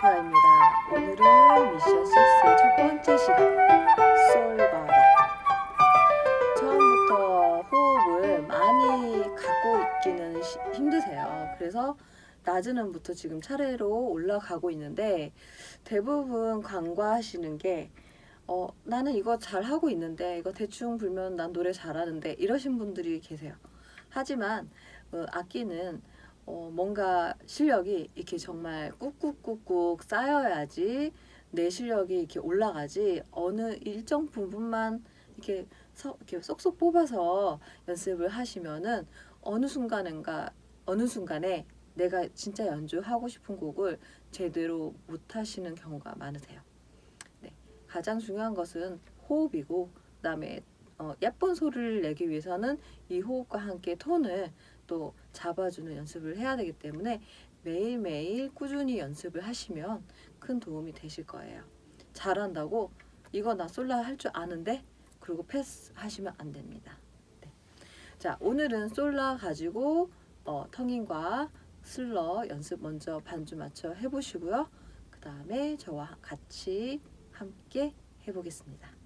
김태아입니다. 오늘은 미션 6의 첫 번째 시간 솔바라 처음부터 호흡을 많이 갖고 있기는 시- 힘드세요. 그래서 낮은 음부터 지금 차례로 올라가고 있는데 대부분 간과하시는 게 어, 나는 이거 잘 하고 있는데 이거 대충 불면 난 노래 잘하는데 이러신 분들이 계세요. 하지만 어, 악기는 어, 뭔가 실력이 이렇게 정말 꾹꾹꾹꾹 쌓여야지 내 실력이 이렇게 올라가지 어느 일정 부분만 이렇게, 서, 이렇게 쏙쏙 뽑아서 연습을 하시면은 어느 순간인가 어느 순간에 내가 진짜 연주하고 싶은 곡을 제대로 못 하시는 경우가 많으세요. 네, 가장 중요한 것은 호흡이고 그다음에 어, 예쁜 소리를 내기 위해서는 이 호흡과 함께 톤을 또 잡아주는 연습을 해야 되기 때문에 매일매일 꾸준히 연습을 하시면 큰 도움이 되실 거예요. 잘한다고 이거 나 솔라 할 줄 아는데 그리고 패스 하시면 안 됩니다. 네. 자 오늘은 솔라 가지고 어, 텅인과 슬러 연습 먼저 반주 맞춰 해보시고요. 그 다음에 저와 같이 함께 해보겠습니다.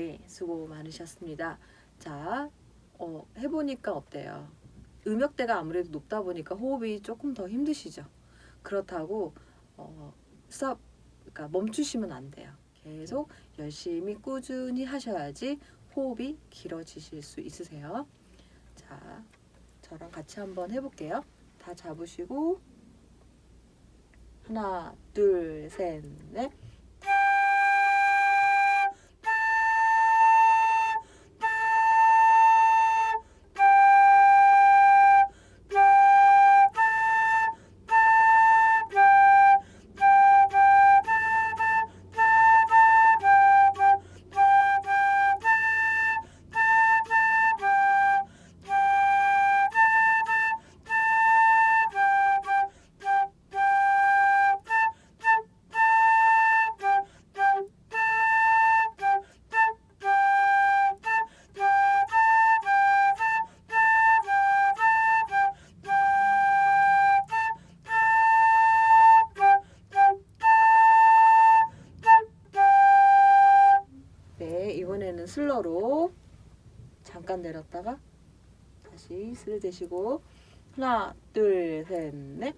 네, 수고 많으셨습니다. 자, 어, 해보니까 어때요? 음역대가 아무래도 높다 보니까 호흡이 조금 더 힘드시죠? 그렇다고 어, 스톱, 그러니까 멈추시면 안 돼요. 계속 열심히 꾸준히 하셔야지 호흡이 길어지실 수 있으세요. 자, 저랑 같이 한번 해볼게요. 다 잡으시고 하나, 둘, 셋, 넷. 스를 대시고 하나, 둘, 셋, 넷.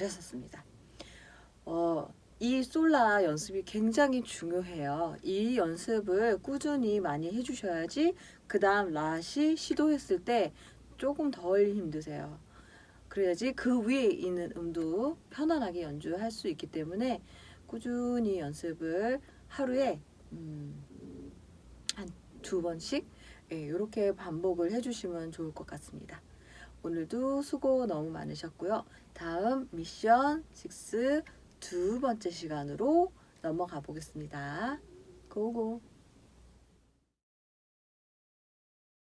잘하셨습니다. 어, 이 솔라 연습이 굉장히 중요해요. 이 연습을 꾸준히 많이 해주셔야지 그 다음 라시 시도했을 때 조금 덜 힘드세요. 그래야지 그 위에 있는 음도 편안하게 연주할 수 있기 때문에 꾸준히 연습을 하루에 음, 한 두 번씩 이렇게 반복을 해주시면 좋을 것 같습니다. 오늘도 수고 너무 많으셨고요. 다음 미션 6두 번째 시간으로 넘어가 보겠습니다. 고고!